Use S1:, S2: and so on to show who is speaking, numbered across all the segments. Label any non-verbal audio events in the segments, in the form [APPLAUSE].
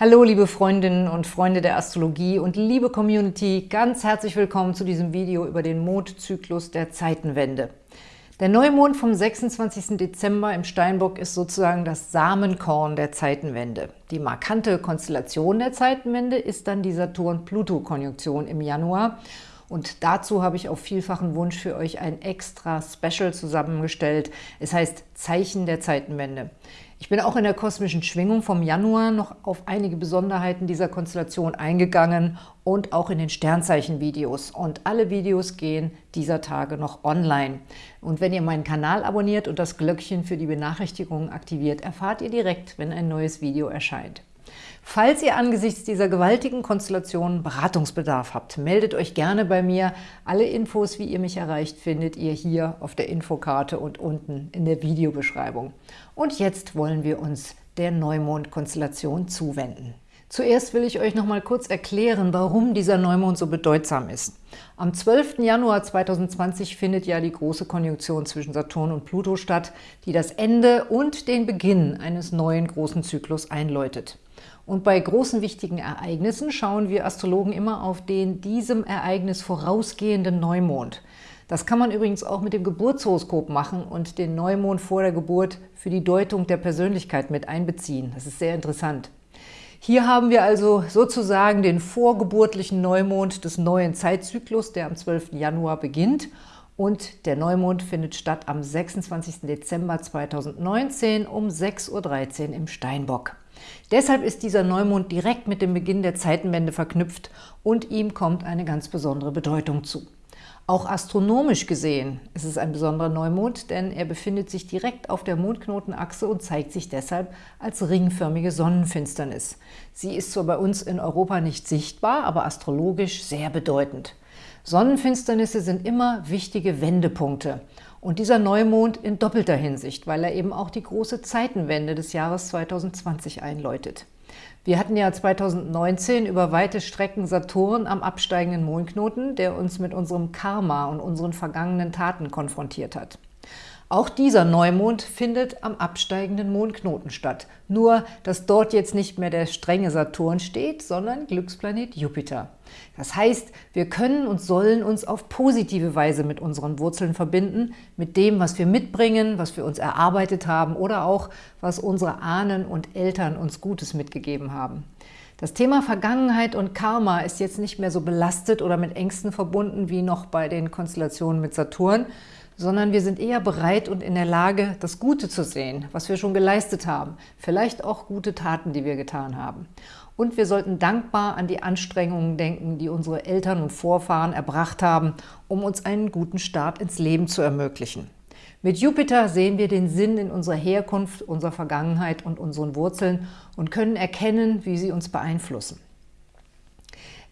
S1: Hallo liebe Freundinnen und Freunde der Astrologie und liebe Community, ganz herzlich willkommen zu diesem Video über den Mondzyklus der Zeitenwende. Der Neumond vom 26. Dezember im Steinbock ist sozusagen das Samenkorn der Zeitenwende. Die markante Konstellation der Zeitenwende ist dann die Saturn-Pluto-Konjunktion im Januar und dazu habe ich auf vielfachen Wunsch für euch ein extra Special zusammengestellt. Es heißt Zeichen der Zeitenwende. Ich bin auch in der kosmischen Schwingung vom Januar noch auf einige Besonderheiten dieser Konstellation eingegangen und auch in den Sternzeichen-Videos. Und alle Videos gehen dieser Tage noch online. Und wenn ihr meinen Kanal abonniert und das Glöckchen für die Benachrichtigungen aktiviert, erfahrt ihr direkt, wenn ein neues Video erscheint. Falls ihr angesichts dieser gewaltigen Konstellation Beratungsbedarf habt, meldet euch gerne bei mir. Alle Infos, wie ihr mich erreicht, findet ihr hier auf der Infokarte und unten in der Videobeschreibung. Und jetzt wollen wir uns der Neumond-Konstellation zuwenden. Zuerst will ich euch noch mal kurz erklären, warum dieser Neumond so bedeutsam ist. Am 12. Januar 2020 findet ja die große Konjunktion zwischen Saturn und Pluto statt, die das Ende und den Beginn eines neuen großen Zyklus einläutet. Und bei großen wichtigen Ereignissen schauen wir Astrologen immer auf den diesem Ereignis vorausgehenden Neumond. Das kann man übrigens auch mit dem Geburtshoroskop machen und den Neumond vor der Geburt für die Deutung der Persönlichkeit mit einbeziehen. Das ist sehr interessant. Hier haben wir also sozusagen den vorgeburtlichen Neumond des neuen Zeitzyklus, der am 12. Januar beginnt und der Neumond findet statt am 26. Dezember 2019 um 6.13 Uhr im Steinbock. Deshalb ist dieser Neumond direkt mit dem Beginn der Zeitenwende verknüpft und ihm kommt eine ganz besondere Bedeutung zu. Auch astronomisch gesehen ist es ein besonderer Neumond, denn er befindet sich direkt auf der Mondknotenachse und zeigt sich deshalb als ringförmige Sonnenfinsternis. Sie ist zwar bei uns in Europa nicht sichtbar, aber astrologisch sehr bedeutend. Sonnenfinsternisse sind immer wichtige Wendepunkte. Und dieser Neumond in doppelter Hinsicht, weil er eben auch die große Zeitenwende des Jahres 2020 einläutet. Wir hatten ja 2019 über weite Strecken Saturn am absteigenden Mondknoten, der uns mit unserem Karma und unseren vergangenen Taten konfrontiert hat. Auch dieser Neumond findet am absteigenden Mondknoten statt, nur dass dort jetzt nicht mehr der strenge Saturn steht, sondern Glücksplanet Jupiter. Das heißt, wir können und sollen uns auf positive Weise mit unseren Wurzeln verbinden, mit dem, was wir mitbringen, was wir uns erarbeitet haben oder auch, was unsere Ahnen und Eltern uns Gutes mitgegeben haben. Das Thema Vergangenheit und Karma ist jetzt nicht mehr so belastet oder mit Ängsten verbunden wie noch bei den Konstellationen mit Saturn, sondern wir sind eher bereit und in der Lage, das Gute zu sehen, was wir schon geleistet haben, vielleicht auch gute Taten, die wir getan haben. Und wir sollten dankbar an die Anstrengungen denken, die unsere Eltern und Vorfahren erbracht haben, um uns einen guten Start ins Leben zu ermöglichen. Mit Jupiter sehen wir den Sinn in unserer Herkunft, unserer Vergangenheit und unseren Wurzeln und können erkennen, wie sie uns beeinflussen.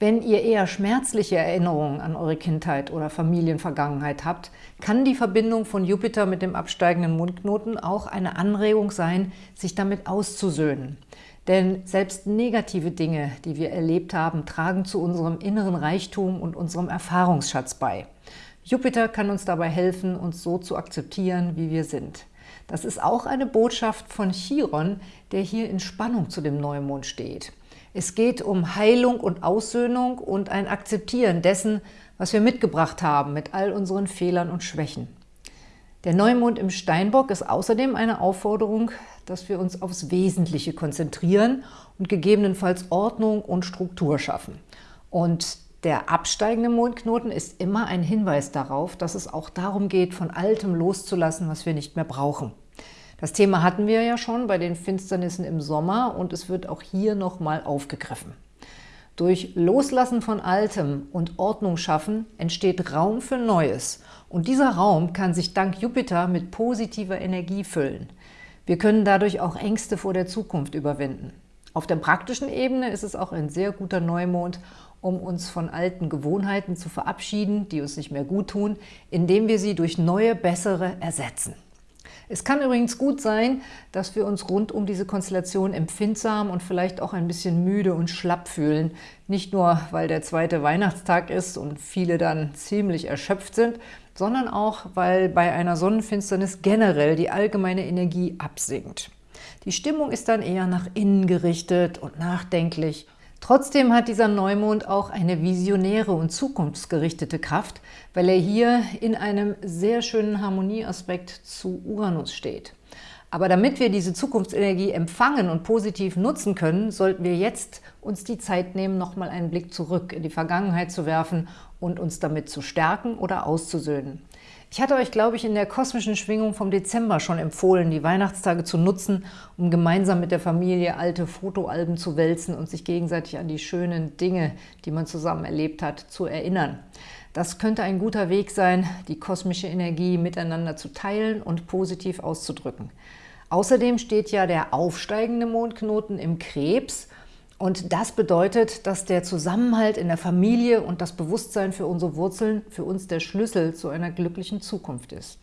S1: Wenn ihr eher schmerzliche Erinnerungen an eure Kindheit oder Familienvergangenheit habt, kann die Verbindung von Jupiter mit dem absteigenden Mondknoten auch eine Anregung sein, sich damit auszusöhnen. Denn selbst negative Dinge, die wir erlebt haben, tragen zu unserem inneren Reichtum und unserem Erfahrungsschatz bei. Jupiter kann uns dabei helfen, uns so zu akzeptieren, wie wir sind. Das ist auch eine Botschaft von Chiron, der hier in Spannung zu dem Neumond steht. Es geht um Heilung und Aussöhnung und ein Akzeptieren dessen, was wir mitgebracht haben mit all unseren Fehlern und Schwächen. Der Neumond im Steinbock ist außerdem eine Aufforderung, dass wir uns aufs Wesentliche konzentrieren und gegebenenfalls Ordnung und Struktur schaffen. Und der absteigende Mondknoten ist immer ein Hinweis darauf, dass es auch darum geht, von Altem loszulassen, was wir nicht mehr brauchen. Das Thema hatten wir ja schon bei den Finsternissen im Sommer und es wird auch hier nochmal aufgegriffen. Durch Loslassen von Altem und Ordnung schaffen entsteht Raum für Neues. Und dieser Raum kann sich dank Jupiter mit positiver Energie füllen. Wir können dadurch auch Ängste vor der Zukunft überwinden. Auf der praktischen Ebene ist es auch ein sehr guter Neumond, um uns von alten Gewohnheiten zu verabschieden, die uns nicht mehr gut tun, indem wir sie durch neue, bessere ersetzen. Es kann übrigens gut sein, dass wir uns rund um diese Konstellation empfindsam und vielleicht auch ein bisschen müde und schlapp fühlen. Nicht nur, weil der zweite Weihnachtstag ist und viele dann ziemlich erschöpft sind, sondern auch, weil bei einer Sonnenfinsternis generell die allgemeine Energie absinkt. Die Stimmung ist dann eher nach innen gerichtet und nachdenklich. Trotzdem hat dieser Neumond auch eine visionäre und zukunftsgerichtete Kraft, weil er hier in einem sehr schönen Harmonieaspekt zu Uranus steht. Aber damit wir diese Zukunftsenergie empfangen und positiv nutzen können, sollten wir jetzt uns die Zeit nehmen, nochmal einen Blick zurück in die Vergangenheit zu werfen und uns damit zu stärken oder auszusöhnen. Ich hatte euch, glaube ich, in der kosmischen Schwingung vom Dezember schon empfohlen, die Weihnachtstage zu nutzen, um gemeinsam mit der Familie alte Fotoalben zu wälzen und sich gegenseitig an die schönen Dinge, die man zusammen erlebt hat, zu erinnern. Das könnte ein guter Weg sein, die kosmische Energie miteinander zu teilen und positiv auszudrücken. Außerdem steht ja der aufsteigende Mondknoten im Krebs und das bedeutet, dass der Zusammenhalt in der Familie und das Bewusstsein für unsere Wurzeln für uns der Schlüssel zu einer glücklichen Zukunft ist.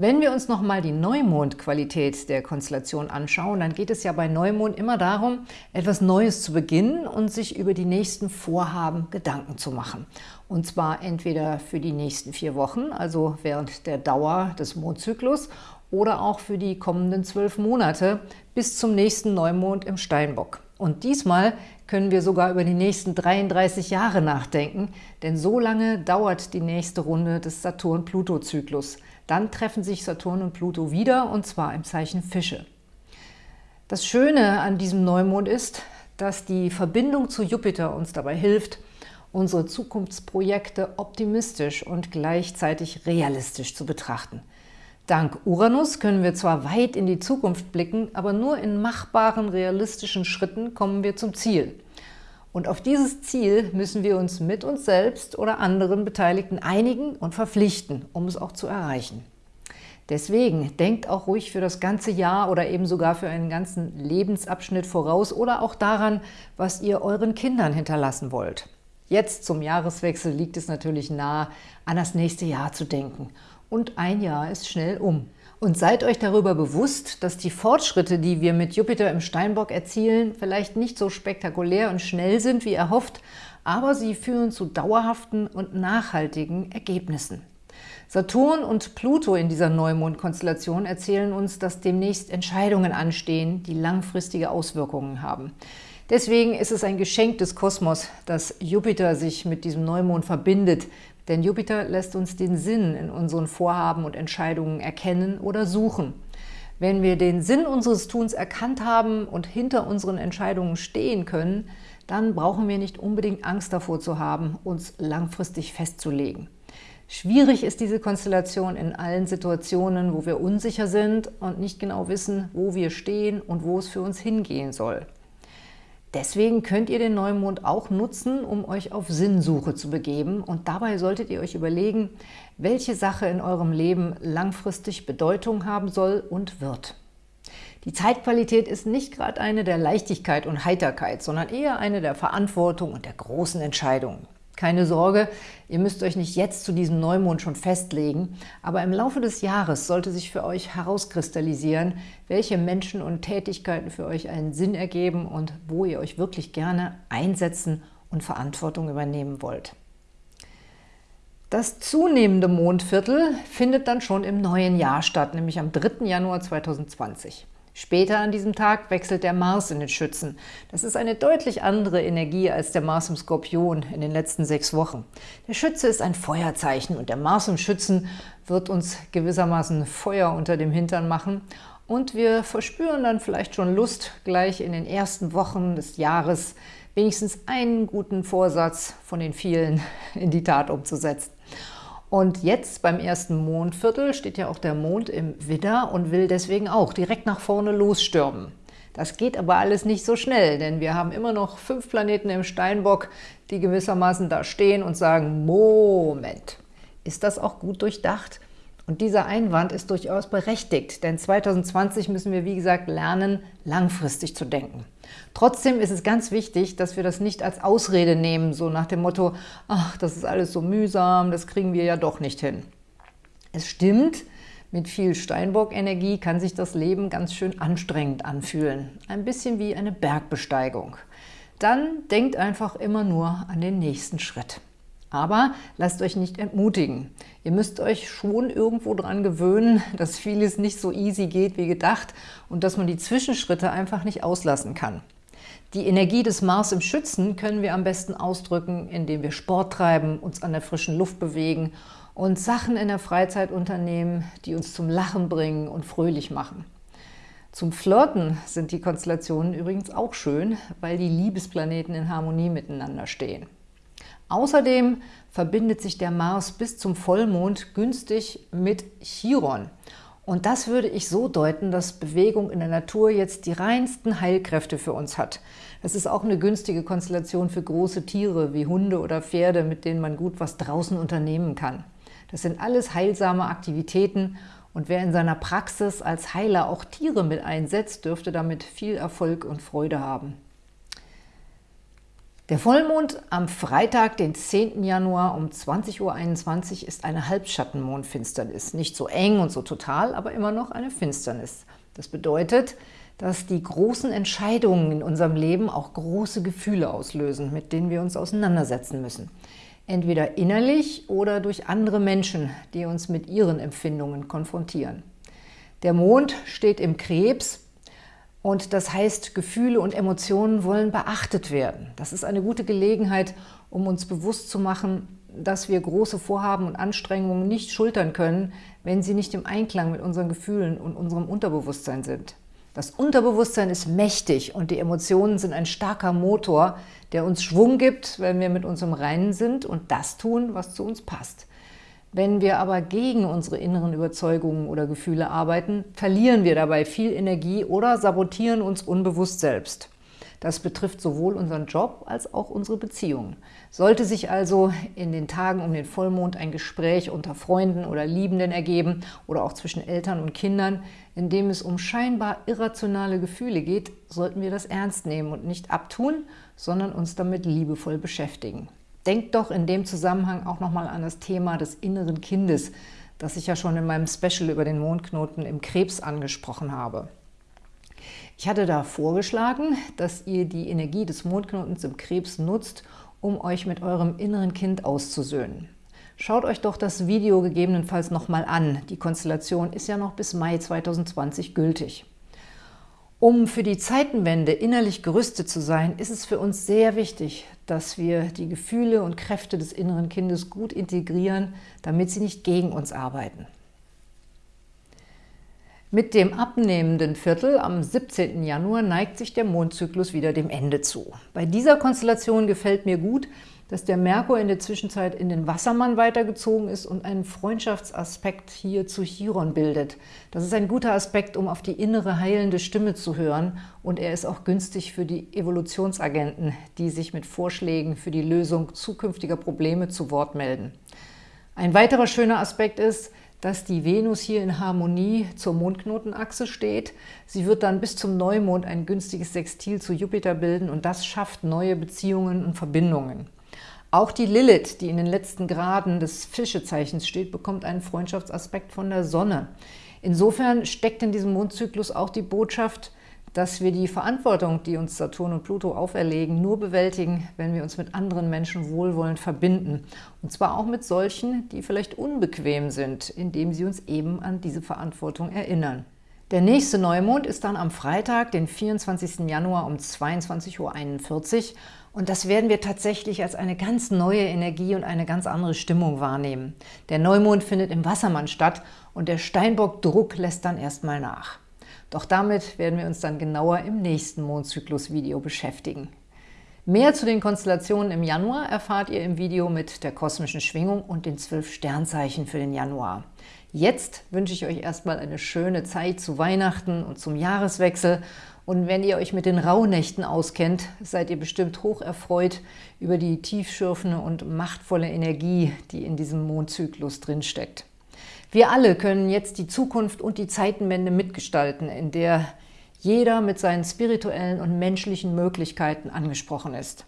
S1: Wenn wir uns nochmal die Neumondqualität der Konstellation anschauen, dann geht es ja bei Neumond immer darum, etwas Neues zu beginnen und sich über die nächsten Vorhaben Gedanken zu machen. Und zwar entweder für die nächsten vier Wochen, also während der Dauer des Mondzyklus, oder auch für die kommenden zwölf Monate bis zum nächsten Neumond im Steinbock. Und diesmal können wir sogar über die nächsten 33 Jahre nachdenken, denn so lange dauert die nächste Runde des Saturn-Pluto-Zyklus. Dann treffen sich Saturn und Pluto wieder, und zwar im Zeichen Fische. Das Schöne an diesem Neumond ist, dass die Verbindung zu Jupiter uns dabei hilft, unsere Zukunftsprojekte optimistisch und gleichzeitig realistisch zu betrachten. Dank Uranus können wir zwar weit in die Zukunft blicken, aber nur in machbaren, realistischen Schritten kommen wir zum Ziel. Und auf dieses Ziel müssen wir uns mit uns selbst oder anderen Beteiligten einigen und verpflichten, um es auch zu erreichen. Deswegen denkt auch ruhig für das ganze Jahr oder eben sogar für einen ganzen Lebensabschnitt voraus oder auch daran, was ihr euren Kindern hinterlassen wollt. Jetzt zum Jahreswechsel liegt es natürlich nahe, an das nächste Jahr zu denken und ein Jahr ist schnell um. Und seid euch darüber bewusst, dass die Fortschritte, die wir mit Jupiter im Steinbock erzielen, vielleicht nicht so spektakulär und schnell sind, wie erhofft, aber sie führen zu dauerhaften und nachhaltigen Ergebnissen. Saturn und Pluto in dieser Neumondkonstellation erzählen uns, dass demnächst Entscheidungen anstehen, die langfristige Auswirkungen haben. Deswegen ist es ein Geschenk des Kosmos, dass Jupiter sich mit diesem Neumond verbindet, denn Jupiter lässt uns den Sinn in unseren Vorhaben und Entscheidungen erkennen oder suchen. Wenn wir den Sinn unseres Tuns erkannt haben und hinter unseren Entscheidungen stehen können, dann brauchen wir nicht unbedingt Angst davor zu haben, uns langfristig festzulegen. Schwierig ist diese Konstellation in allen Situationen, wo wir unsicher sind und nicht genau wissen, wo wir stehen und wo es für uns hingehen soll. Deswegen könnt ihr den Neumond auch nutzen, um euch auf Sinnsuche zu begeben. Und dabei solltet ihr euch überlegen, welche Sache in eurem Leben langfristig Bedeutung haben soll und wird. Die Zeitqualität ist nicht gerade eine der Leichtigkeit und Heiterkeit, sondern eher eine der Verantwortung und der großen Entscheidungen. Keine Sorge, ihr müsst euch nicht jetzt zu diesem Neumond schon festlegen, aber im Laufe des Jahres sollte sich für euch herauskristallisieren, welche Menschen und Tätigkeiten für euch einen Sinn ergeben und wo ihr euch wirklich gerne einsetzen und Verantwortung übernehmen wollt. Das zunehmende Mondviertel findet dann schon im neuen Jahr statt, nämlich am 3. Januar 2020. Später an diesem Tag wechselt der Mars in den Schützen. Das ist eine deutlich andere Energie als der Mars im Skorpion in den letzten sechs Wochen. Der Schütze ist ein Feuerzeichen und der Mars im Schützen wird uns gewissermaßen Feuer unter dem Hintern machen und wir verspüren dann vielleicht schon Lust, gleich in den ersten Wochen des Jahres wenigstens einen guten Vorsatz von den vielen in die Tat umzusetzen. Und jetzt beim ersten Mondviertel steht ja auch der Mond im Widder und will deswegen auch direkt nach vorne losstürmen. Das geht aber alles nicht so schnell, denn wir haben immer noch fünf Planeten im Steinbock, die gewissermaßen da stehen und sagen, Moment, ist das auch gut durchdacht? Und dieser Einwand ist durchaus berechtigt, denn 2020 müssen wir, wie gesagt, lernen, langfristig zu denken. Trotzdem ist es ganz wichtig, dass wir das nicht als Ausrede nehmen, so nach dem Motto, ach, das ist alles so mühsam, das kriegen wir ja doch nicht hin. Es stimmt, mit viel Steinbock-Energie kann sich das Leben ganz schön anstrengend anfühlen. Ein bisschen wie eine Bergbesteigung. Dann denkt einfach immer nur an den nächsten Schritt. Aber lasst euch nicht entmutigen. Ihr müsst euch schon irgendwo dran gewöhnen, [LAUGHS] dass vieles nicht so easy geht wie gedacht und dass man die Zwischenschritte einfach nicht auslassen kann. Die Energie des Mars im Schützen können wir am besten ausdrücken, indem wir Sport treiben, uns an der frischen Luft bewegen und Sachen in der Freizeit unternehmen, die uns zum Lachen bringen und fröhlich machen. Zum Flirten sind die Konstellationen übrigens auch schön, weil die Liebesplaneten in Harmonie miteinander stehen. Außerdem verbindet sich der Mars bis zum Vollmond günstig mit Chiron. Und das würde ich so deuten, dass Bewegung in der Natur jetzt die reinsten Heilkräfte für uns hat. Das ist auch eine günstige Konstellation für große Tiere wie Hunde oder Pferde, mit denen man gut was draußen unternehmen kann. Das sind alles heilsame Aktivitäten und wer in seiner Praxis als Heiler auch Tiere mit einsetzt, dürfte damit viel Erfolg und Freude haben. Der Vollmond am Freitag, den 10. Januar um 20.21 Uhr ist eine Halbschattenmondfinsternis. Nicht so eng und so total, aber immer noch eine Finsternis. Das bedeutet, dass die großen Entscheidungen in unserem Leben auch große Gefühle auslösen, mit denen wir uns auseinandersetzen müssen. Entweder innerlich oder durch andere Menschen, die uns mit ihren Empfindungen konfrontieren. Der Mond steht im Krebs, und das heißt, Gefühle und Emotionen wollen beachtet werden. Das ist eine gute Gelegenheit, um uns bewusst zu machen, dass wir große Vorhaben und Anstrengungen nicht schultern können, wenn sie nicht im Einklang mit unseren Gefühlen und unserem Unterbewusstsein sind. Das Unterbewusstsein ist mächtig und die Emotionen sind ein starker Motor, der uns Schwung gibt, wenn wir mit uns im Reinen sind und das tun, was zu uns passt. Wenn wir aber gegen unsere inneren Überzeugungen oder Gefühle arbeiten, verlieren wir dabei viel Energie oder sabotieren uns unbewusst selbst. Das betrifft sowohl unseren Job als auch unsere Beziehungen. Sollte sich also in den Tagen um den Vollmond ein Gespräch unter Freunden oder Liebenden ergeben oder auch zwischen Eltern und Kindern, in dem es um scheinbar irrationale Gefühle geht, sollten wir das ernst nehmen und nicht abtun, sondern uns damit liebevoll beschäftigen. Denkt doch in dem Zusammenhang auch nochmal an das Thema des inneren Kindes, das ich ja schon in meinem Special über den Mondknoten im Krebs angesprochen habe. Ich hatte da vorgeschlagen, dass ihr die Energie des Mondknotens im Krebs nutzt, um euch mit eurem inneren Kind auszusöhnen. Schaut euch doch das Video gegebenenfalls nochmal an. Die Konstellation ist ja noch bis Mai 2020 gültig. Um für die Zeitenwende innerlich gerüstet zu sein, ist es für uns sehr wichtig, dass wir die Gefühle und Kräfte des inneren Kindes gut integrieren, damit sie nicht gegen uns arbeiten. Mit dem abnehmenden Viertel am 17. Januar neigt sich der Mondzyklus wieder dem Ende zu. Bei dieser Konstellation gefällt mir gut, dass der Merkur in der Zwischenzeit in den Wassermann weitergezogen ist und einen Freundschaftsaspekt hier zu Chiron bildet. Das ist ein guter Aspekt, um auf die innere heilende Stimme zu hören und er ist auch günstig für die Evolutionsagenten, die sich mit Vorschlägen für die Lösung zukünftiger Probleme zu Wort melden. Ein weiterer schöner Aspekt ist, dass die Venus hier in Harmonie zur Mondknotenachse steht. Sie wird dann bis zum Neumond ein günstiges Sextil zu Jupiter bilden und das schafft neue Beziehungen und Verbindungen. Auch die Lilith, die in den letzten Graden des Fischezeichens steht, bekommt einen Freundschaftsaspekt von der Sonne. Insofern steckt in diesem Mondzyklus auch die Botschaft, dass wir die Verantwortung, die uns Saturn und Pluto auferlegen, nur bewältigen, wenn wir uns mit anderen Menschen wohlwollend verbinden. Und zwar auch mit solchen, die vielleicht unbequem sind, indem sie uns eben an diese Verantwortung erinnern. Der nächste Neumond ist dann am Freitag, den 24. Januar um 22.41 Uhr und das werden wir tatsächlich als eine ganz neue Energie und eine ganz andere Stimmung wahrnehmen. Der Neumond findet im Wassermann statt und der Steinbock-Druck lässt dann erstmal nach. Doch damit werden wir uns dann genauer im nächsten Mondzyklus-Video beschäftigen. Mehr zu den Konstellationen im Januar erfahrt ihr im Video mit der kosmischen Schwingung und den zwölf Sternzeichen für den Januar. Jetzt wünsche ich euch erstmal eine schöne Zeit zu Weihnachten und zum Jahreswechsel und wenn ihr euch mit den Rauhnächten auskennt, seid ihr bestimmt hoch erfreut über die tiefschürfende und machtvolle Energie, die in diesem Mondzyklus drinsteckt. Wir alle können jetzt die Zukunft und die Zeitenwende mitgestalten, in der jeder mit seinen spirituellen und menschlichen Möglichkeiten angesprochen ist.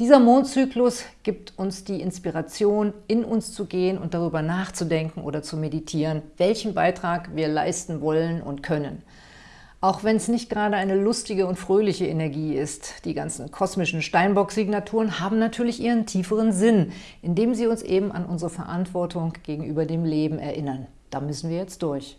S1: Dieser Mondzyklus gibt uns die Inspiration, in uns zu gehen und darüber nachzudenken oder zu meditieren, welchen Beitrag wir leisten wollen und können. Auch wenn es nicht gerade eine lustige und fröhliche Energie ist, die ganzen kosmischen Steinbock-Signaturen haben natürlich ihren tieferen Sinn, indem sie uns eben an unsere Verantwortung gegenüber dem Leben erinnern. Da müssen wir jetzt durch.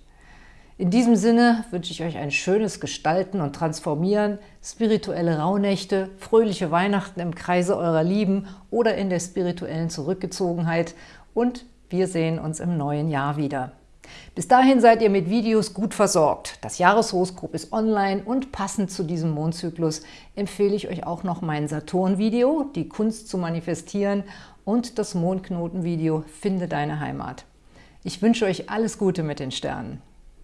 S1: In diesem Sinne wünsche ich euch ein schönes Gestalten und Transformieren, spirituelle Rauhnächte, fröhliche Weihnachten im Kreise eurer Lieben oder in der spirituellen Zurückgezogenheit und wir sehen uns im neuen Jahr wieder. Bis dahin seid ihr mit Videos gut versorgt. Das Jahreshoroskop ist online und passend zu diesem Mondzyklus empfehle ich euch auch noch mein Saturn-Video, die Kunst zu manifestieren und das Mondknoten-Video Finde deine Heimat. Ich wünsche euch alles Gute mit den Sternen.